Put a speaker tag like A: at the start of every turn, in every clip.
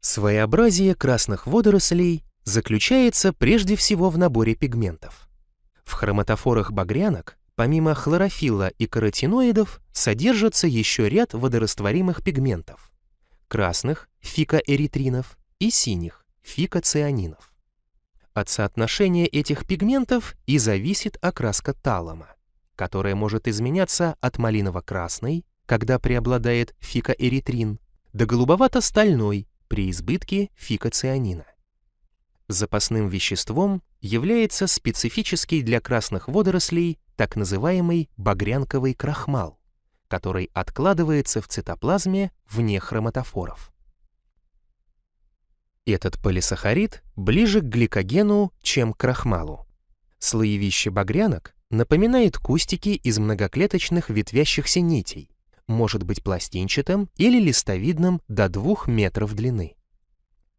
A: Своеобразие красных водорослей заключается прежде всего в наборе пигментов. В хроматофорах багрянок помимо хлорофилла и каротиноидов содержится еще ряд водорастворимых пигментов – красных – фикоэритринов и синих – фикоцианинов. От соотношения этих пигментов и зависит окраска талома, которая может изменяться от малиново-красной, когда преобладает фикоэритрин, до голубовато-стальной при избытке фикоцианина. Запасным веществом является специфический для красных водорослей так называемый багрянковый крахмал, который откладывается в цитоплазме вне хроматофоров. Этот полисахарид ближе к гликогену, чем к крахмалу. Слоевище багрянок напоминает кустики из многоклеточных ветвящихся нитей, может быть пластинчатым или листовидным до 2 метров длины.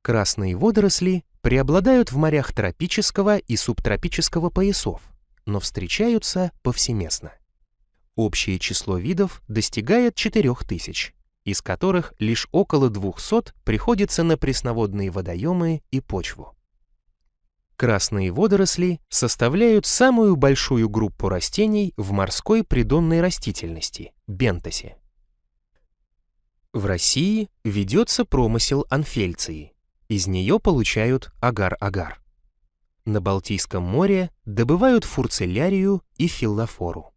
A: Красные водоросли преобладают в морях тропического и субтропического поясов, но встречаются повсеместно. Общее число видов достигает 4000, из которых лишь около 200 приходится на пресноводные водоемы и почву. Красные водоросли составляют самую большую группу растений в морской придонной растительности – бентосе. В России ведется промысел анфельции. Из нее получают агар-агар. На Балтийском море добывают фурцелярию и филлофору.